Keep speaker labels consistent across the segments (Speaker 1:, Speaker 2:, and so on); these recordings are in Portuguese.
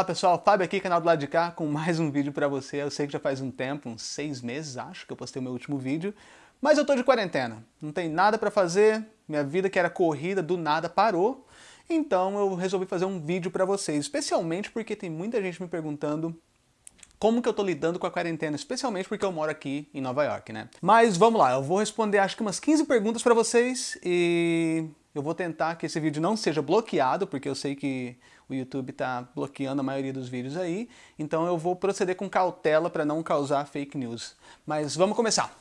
Speaker 1: Olá pessoal, Fábio aqui, canal do lado de cá, com mais um vídeo pra você. Eu sei que já faz um tempo, uns seis meses, acho, que eu postei o meu último vídeo. Mas eu tô de quarentena, não tem nada pra fazer, minha vida que era corrida, do nada parou. Então eu resolvi fazer um vídeo pra vocês, especialmente porque tem muita gente me perguntando como que eu tô lidando com a quarentena, especialmente porque eu moro aqui em Nova York, né? Mas vamos lá, eu vou responder acho que umas 15 perguntas pra vocês e eu vou tentar que esse vídeo não seja bloqueado, porque eu sei que o YouTube está bloqueando a maioria dos vídeos aí, então eu vou proceder com cautela para não causar fake news. Mas vamos começar.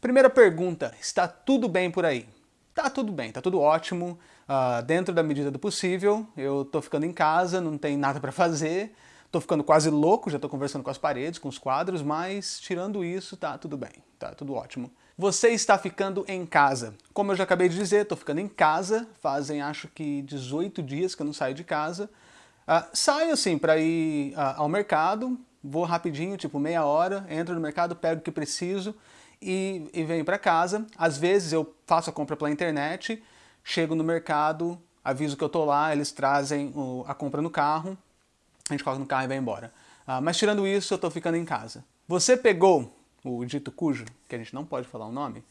Speaker 1: Primeira pergunta, está tudo bem por aí? Tá tudo bem, tá tudo ótimo, uh, dentro da medida do possível, eu tô ficando em casa, não tem nada para fazer, tô ficando quase louco, já tô conversando com as paredes, com os quadros, mas tirando isso, tá tudo bem, tá tudo ótimo. Você está ficando em casa. Como eu já acabei de dizer, estou ficando em casa, fazem acho que 18 dias que eu não saio de casa. Uh, saio assim para ir uh, ao mercado, vou rapidinho, tipo meia hora, entro no mercado, pego o que preciso e, e venho para casa. Às vezes eu faço a compra pela internet, chego no mercado, aviso que eu tô lá, eles trazem o, a compra no carro, a gente coloca no carro e vai embora. Uh, mas tirando isso, eu estou ficando em casa. Você pegou o dito cujo, que a gente não pode falar o nome.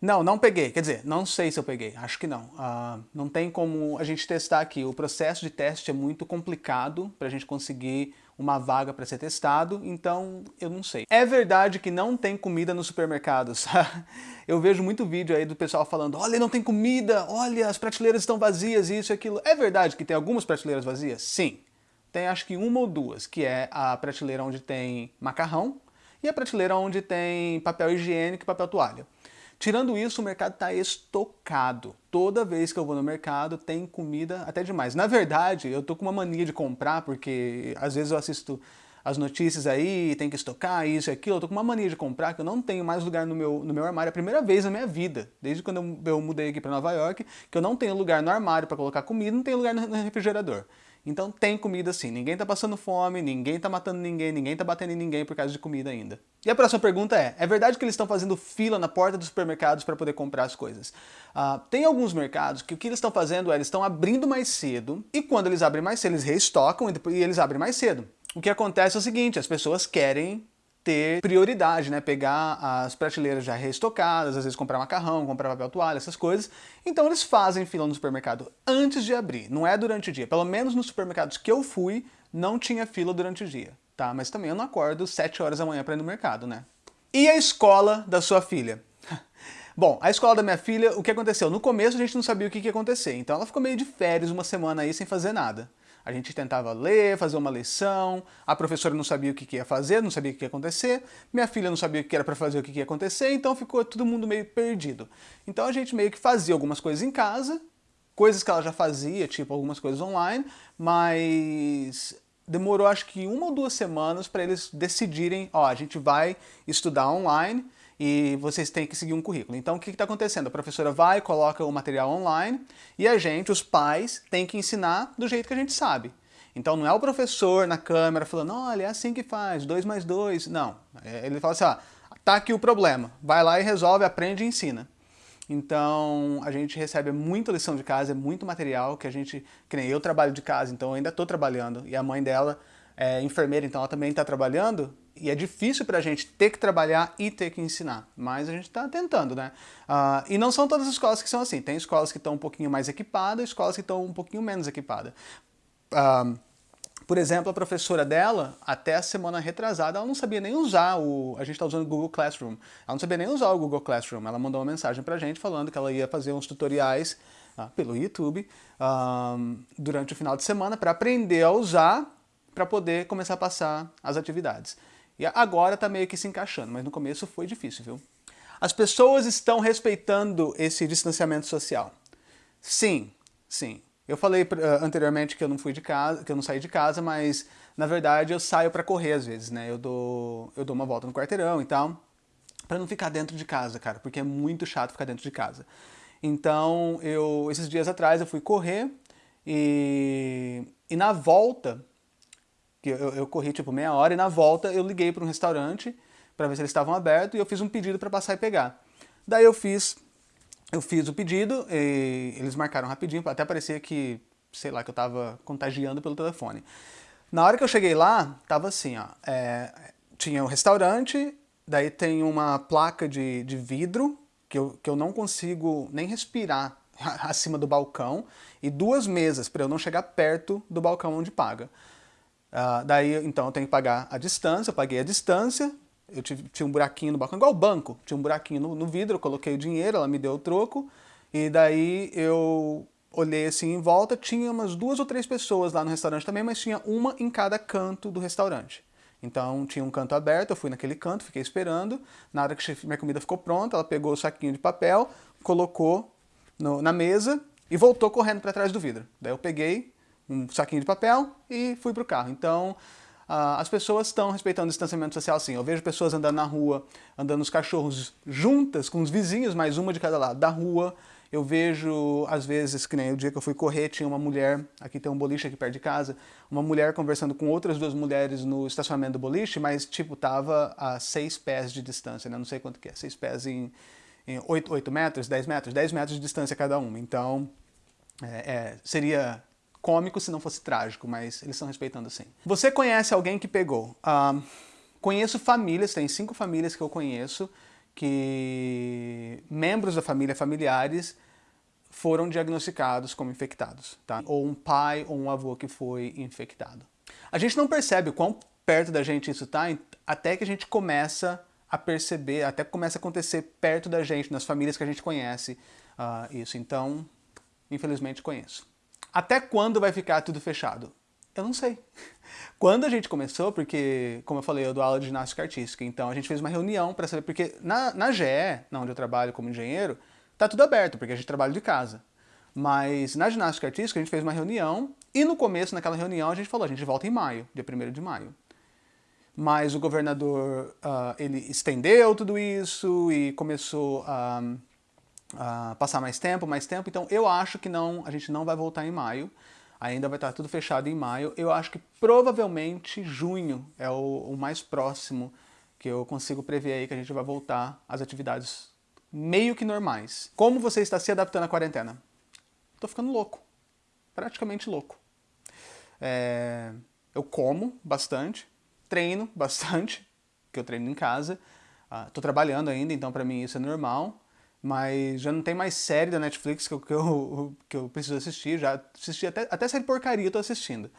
Speaker 1: Não, não peguei. Quer dizer, não sei se eu peguei. Acho que não. Uh, não tem como a gente testar aqui. O processo de teste é muito complicado para a gente conseguir uma vaga para ser testado, então eu não sei. É verdade que não tem comida nos supermercados. eu vejo muito vídeo aí do pessoal falando, olha, não tem comida, olha, as prateleiras estão vazias, isso e aquilo. É verdade que tem algumas prateleiras vazias? Sim. Tem acho que uma ou duas, que é a prateleira onde tem macarrão, e a prateleira onde tem papel higiênico e papel toalha. Tirando isso, o mercado está estocado. Toda vez que eu vou no mercado tem comida até demais. Na verdade, eu tô com uma mania de comprar, porque às vezes eu assisto as notícias aí, tem que estocar isso e aquilo, eu tô com uma mania de comprar que eu não tenho mais lugar no meu, no meu armário. É a primeira vez na minha vida, desde quando eu, eu mudei aqui para Nova York, que eu não tenho lugar no armário para colocar comida, não tenho lugar no, no refrigerador. Então tem comida sim, ninguém tá passando fome, ninguém tá matando ninguém, ninguém tá batendo em ninguém por causa de comida ainda. E a próxima pergunta é, é verdade que eles estão fazendo fila na porta dos supermercados para poder comprar as coisas? Uh, tem alguns mercados que o que eles estão fazendo é, eles estão abrindo mais cedo, e quando eles abrem mais cedo, eles reestocam e eles abrem mais cedo. O que acontece é o seguinte, as pessoas querem ter prioridade, né? Pegar as prateleiras já reestocadas, às vezes comprar macarrão, comprar papel toalha, essas coisas. Então eles fazem fila no supermercado antes de abrir, não é durante o dia. Pelo menos nos supermercados que eu fui, não tinha fila durante o dia, tá? Mas também eu não acordo 7 horas da manhã para ir no mercado, né? E a escola da sua filha? Bom, a escola da minha filha, o que aconteceu? No começo a gente não sabia o que ia acontecer, então ela ficou meio de férias uma semana aí sem fazer nada. A gente tentava ler, fazer uma lição, a professora não sabia o que ia fazer, não sabia o que ia acontecer, minha filha não sabia o que era para fazer, o que ia acontecer, então ficou todo mundo meio perdido. Então a gente meio que fazia algumas coisas em casa, coisas que ela já fazia, tipo algumas coisas online, mas demorou acho que uma ou duas semanas para eles decidirem, ó, a gente vai estudar online, e vocês têm que seguir um currículo. Então o que está acontecendo? A professora vai, coloca o material online e a gente, os pais, tem que ensinar do jeito que a gente sabe. Então não é o professor na câmera falando, olha, é assim que faz, dois mais dois. Não, é, ele fala assim, ó, tá aqui o problema, vai lá e resolve, aprende e ensina. Então a gente recebe muita lição de casa, é muito material que a gente, que nem eu trabalho de casa, então eu ainda estou trabalhando, e a mãe dela é enfermeira, então ela também está trabalhando, e é difícil para a gente ter que trabalhar e ter que ensinar, mas a gente está tentando, né? Uh, e não são todas as escolas que são assim, tem escolas que estão um pouquinho mais equipadas, escolas que estão um pouquinho menos equipadas. Uh, por exemplo, a professora dela, até a semana retrasada, ela não sabia nem usar o... A gente está usando o Google Classroom. Ela não sabia nem usar o Google Classroom. Ela mandou uma mensagem para a gente falando que ela ia fazer uns tutoriais uh, pelo YouTube durante o final de semana para aprender a usar para poder começar a passar as atividades. E agora está meio que se encaixando, mas no começo foi difícil, viu? As pessoas estão respeitando esse distanciamento social. Sim, sim. Eu falei uh, anteriormente que eu não fui de casa, que eu não saí de casa, mas na verdade eu saio para correr às vezes, né? Eu dou, eu dou uma volta no quarteirão e tal, para não ficar dentro de casa, cara, porque é muito chato ficar dentro de casa. Então, eu esses dias atrás eu fui correr e, e na volta que eu, eu corri tipo meia hora e na volta eu liguei para um restaurante para ver se eles estavam abertos e eu fiz um pedido para passar e pegar. Daí eu fiz, eu fiz o pedido e eles marcaram rapidinho, até parecia que, sei lá, que eu estava contagiando pelo telefone. Na hora que eu cheguei lá, tava assim, ó, é, tinha um restaurante, daí tem uma placa de, de vidro que eu, que eu não consigo nem respirar acima do balcão e duas mesas para eu não chegar perto do balcão onde paga. Uh, daí, então, eu tenho que pagar a distância, eu paguei a distância, eu tive, tinha um buraquinho no balcão, igual o banco, tinha um buraquinho no, no vidro, eu coloquei o dinheiro, ela me deu o troco, e daí eu olhei assim em volta, tinha umas duas ou três pessoas lá no restaurante também, mas tinha uma em cada canto do restaurante. Então tinha um canto aberto, eu fui naquele canto, fiquei esperando, na hora que minha comida ficou pronta, ela pegou o saquinho de papel, colocou no, na mesa e voltou correndo para trás do vidro. Daí eu peguei um saquinho de papel e fui para o carro. Então Uh, as pessoas estão respeitando o distanciamento social sim. Eu vejo pessoas andando na rua, andando os cachorros juntas com os vizinhos, mais uma de cada lado da rua. Eu vejo, às vezes, que nem o dia que eu fui correr, tinha uma mulher, aqui tem um boliche aqui perto de casa, uma mulher conversando com outras duas mulheres no estacionamento do boliche, mas, tipo, tava a seis pés de distância, né? Não sei quanto que é, seis pés em, em 8, 8 metros, 10 metros, 10 metros de distância cada uma. Então, é, é, seria cômico se não fosse trágico, mas eles estão respeitando sim. Você conhece alguém que pegou? Uh, conheço famílias, tem cinco famílias que eu conheço, que membros da família, familiares, foram diagnosticados como infectados, tá? Ou um pai ou um avô que foi infectado. A gente não percebe o quão perto da gente isso está até que a gente começa a perceber, até começa a acontecer perto da gente, nas famílias que a gente conhece uh, isso. Então, infelizmente, conheço. Até quando vai ficar tudo fechado? Eu não sei. Quando a gente começou, porque, como eu falei, eu dou aula de ginástica artística, então a gente fez uma reunião para saber, porque na, na GE, onde eu trabalho como engenheiro, tá tudo aberto, porque a gente trabalha de casa. Mas na ginástica artística a gente fez uma reunião, e no começo, naquela reunião, a gente falou, a gente volta em maio, dia 1 de maio. Mas o governador, uh, ele estendeu tudo isso e começou a... Uh, uh, passar mais tempo, mais tempo. Então eu acho que não, a gente não vai voltar em maio. Ainda vai estar tudo fechado em maio. Eu acho que provavelmente junho é o, o mais próximo que eu consigo prever aí que a gente vai voltar às atividades meio que normais. Como você está se adaptando à quarentena? Tô ficando louco. Praticamente louco. É, eu como bastante, treino bastante, que eu treino em casa. Uh, trabalhando ainda, então para mim isso é normal mas já não tem mais série da Netflix que eu, que eu, que eu preciso assistir, já assisti até, até série porcaria eu tô assistindo.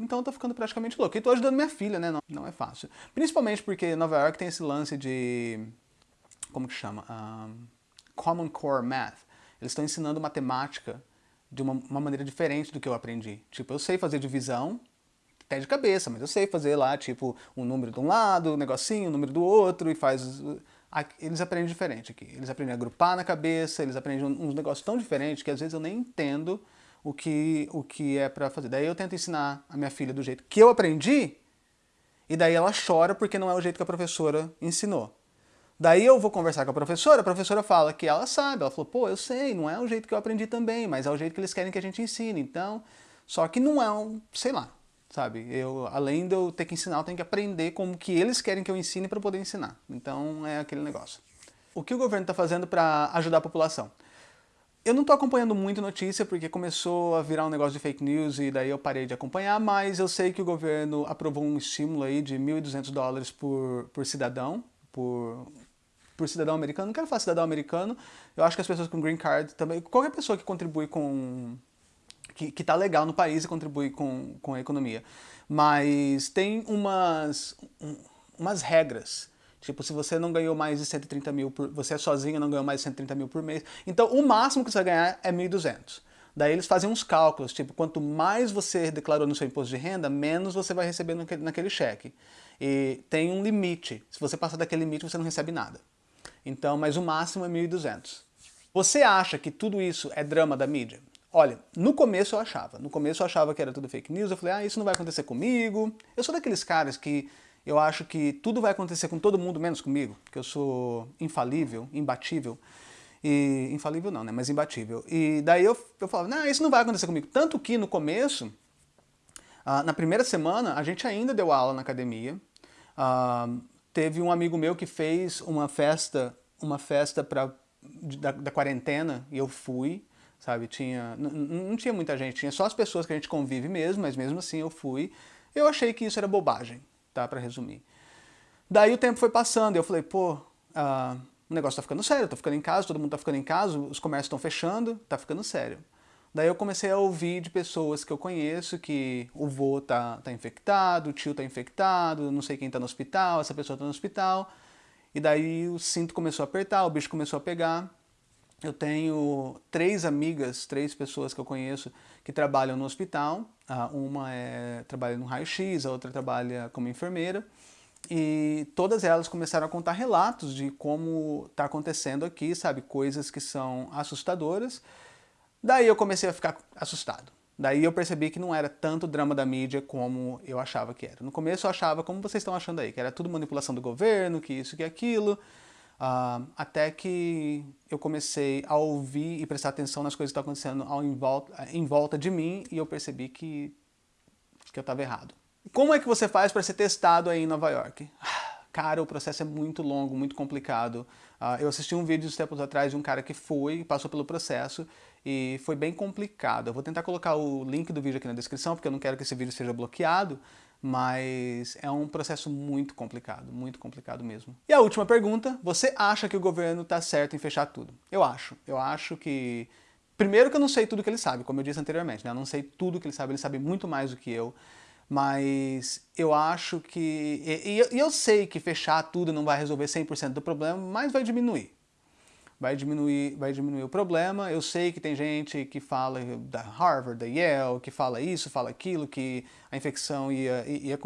Speaker 1: Então eu tô ficando praticamente louco. E tô ajudando minha filha, né? Não, não é fácil. Principalmente porque Nova York tem esse lance de... como que chama? Common Core Math. Eles estão ensinando matemática de uma, uma maneira diferente do que eu aprendi. Tipo, eu sei fazer divisão, até de cabeça, mas eu sei fazer lá, tipo, um número de um lado, um negocinho, um número do outro, e faz eles aprendem diferente aqui. Eles aprendem a agrupar na cabeça, eles aprendem uns negócios tão diferentes que às vezes eu nem entendo o que, o que é para fazer. Daí eu tento ensinar a minha filha do jeito que eu aprendi, e daí ela chora porque não é o jeito que a professora ensinou. Daí eu vou conversar com a professora, a professora fala que ela sabe, ela falou, pô, eu sei, não é o jeito que eu aprendi também, mas é o jeito que eles querem que a gente ensine, então, só que não é um, sei lá, sabe? Eu, além de eu ter que ensinar, eu tenho que aprender como que eles querem que eu ensine para poder ensinar. Então é aquele negócio. O que o governo está fazendo para ajudar a população? Eu não estou acompanhando muito notícia porque começou a virar um negócio de fake news e daí eu parei de acompanhar, mas eu sei que o governo aprovou um estímulo aí de 1.200 dólares por, por cidadão, por, por cidadão americano. Não quero falar cidadão americano, eu acho que as pessoas com green card também, qualquer pessoa que contribui com que, que tá legal no país e contribui com, com a economia. Mas tem umas, um, umas regras. Tipo, se você não ganhou mais de 130 mil, por, você é sozinho não ganhou mais de 130 mil por mês. Então, o máximo que você vai ganhar é 1.200. Daí eles fazem uns cálculos, tipo, quanto mais você declarou no seu imposto de renda, menos você vai receber naquele, naquele cheque. E tem um limite. Se você passar daquele limite, você não recebe nada. Então, mas o máximo é 1.200. Você acha que tudo isso é drama da mídia? Olha, no começo eu achava. No começo eu achava que era tudo fake news. Eu falei, ah, isso não vai acontecer comigo. Eu sou daqueles caras que eu acho que tudo vai acontecer com todo mundo, menos comigo. Que eu sou infalível, imbatível. E, infalível não, né? Mas imbatível. E daí eu, eu falava, não, isso não vai acontecer comigo. Tanto que no começo, uh, na primeira semana, a gente ainda deu aula na academia. Uh, teve um amigo meu que fez uma festa, uma festa pra, da, da quarentena, e eu fui. Sabe? Tinha, não tinha muita gente, tinha só as pessoas que a gente convive mesmo, mas mesmo assim eu fui. Eu achei que isso era bobagem, tá? Pra resumir. Daí o tempo foi passando eu falei, pô, uh, o negócio tá ficando sério, tô ficando em casa, todo mundo tá ficando em casa, os comércios estão fechando, tá ficando sério. Daí eu comecei a ouvir de pessoas que eu conheço que o vô tá, tá infectado, o tio tá infectado, não sei quem tá no hospital, essa pessoa tá no hospital. E daí o cinto começou a apertar, o bicho começou a pegar. Eu tenho três amigas, três pessoas que eu conheço que trabalham no hospital. Uma é, trabalha no raio-x, a outra trabalha como enfermeira. E todas elas começaram a contar relatos de como está acontecendo aqui, sabe? Coisas que são assustadoras. Daí eu comecei a ficar assustado. Daí eu percebi que não era tanto drama da mídia como eu achava que era. No começo eu achava, como vocês estão achando aí, que era tudo manipulação do governo, que isso, que aquilo, uh, até que eu comecei a ouvir e prestar atenção nas coisas que estão acontecendo ao, em, volta, em volta de mim e eu percebi que, que eu estava errado. Como é que você faz para ser testado aí em Nova York? Cara, o processo é muito longo, muito complicado. Uh, eu assisti um vídeo uns tempos atrás de um cara que foi, passou pelo processo e foi bem complicado. Eu vou tentar colocar o link do vídeo aqui na descrição, porque eu não quero que esse vídeo seja bloqueado, mas é um processo muito complicado, muito complicado mesmo. E a última pergunta, você acha que o governo está certo em fechar tudo? Eu acho. Eu acho que... Primeiro que eu não sei tudo que ele sabe, como eu disse anteriormente, né? eu não sei tudo que ele sabe, ele sabe muito mais do que eu, mas eu acho que... E, eu sei que fechar tudo não vai resolver 100% do problema, mas vai diminuir vai diminuir, vai diminuir o problema. Eu sei que tem gente que fala da Harvard, da Yale, que fala isso, fala aquilo, que a infecção ia, ia,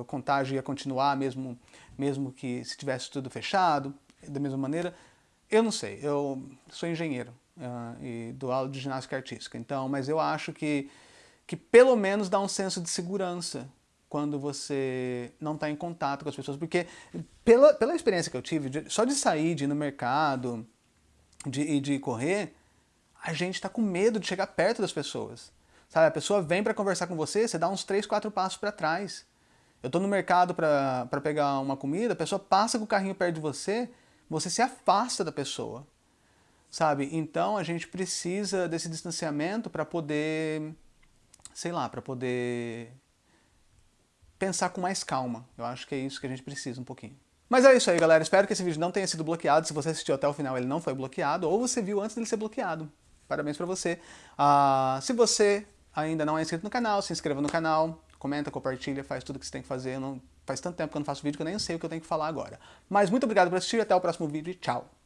Speaker 1: o contágio ia continuar mesmo, mesmo que se tivesse tudo fechado, da mesma maneira. Eu não sei, eu sou engenheiro uh, e dou aula de ginástica artística, então, mas eu acho que, que pelo menos dá um senso de segurança quando você não está em contato com as pessoas, porque pela, pela experiência que eu tive, de, só de sair, de ir no mercado, de, de correr, a gente está com medo de chegar perto das pessoas. Sabe, a pessoa vem para conversar com você, você dá uns 3, 4 passos para trás. Eu estou no mercado para pegar uma comida, a pessoa passa com o carrinho perto de você, você se afasta da pessoa. Sabe? Então a gente precisa desse distanciamento para poder, sei lá, para poder pensar com mais calma. Eu acho que é isso que a gente precisa um pouquinho. Mas é isso aí, galera. Espero que esse vídeo não tenha sido bloqueado. Se você assistiu até o final, ele não foi bloqueado. Ou você viu antes dele ser bloqueado. Parabéns pra você. Uh, se você ainda não é inscrito no canal, se inscreva no canal. Comenta, compartilha, faz tudo que você tem que fazer. Não... Faz tanto tempo que eu não faço vídeo que eu nem sei o que eu tenho que falar agora. Mas muito obrigado por assistir. Até o próximo vídeo e tchau.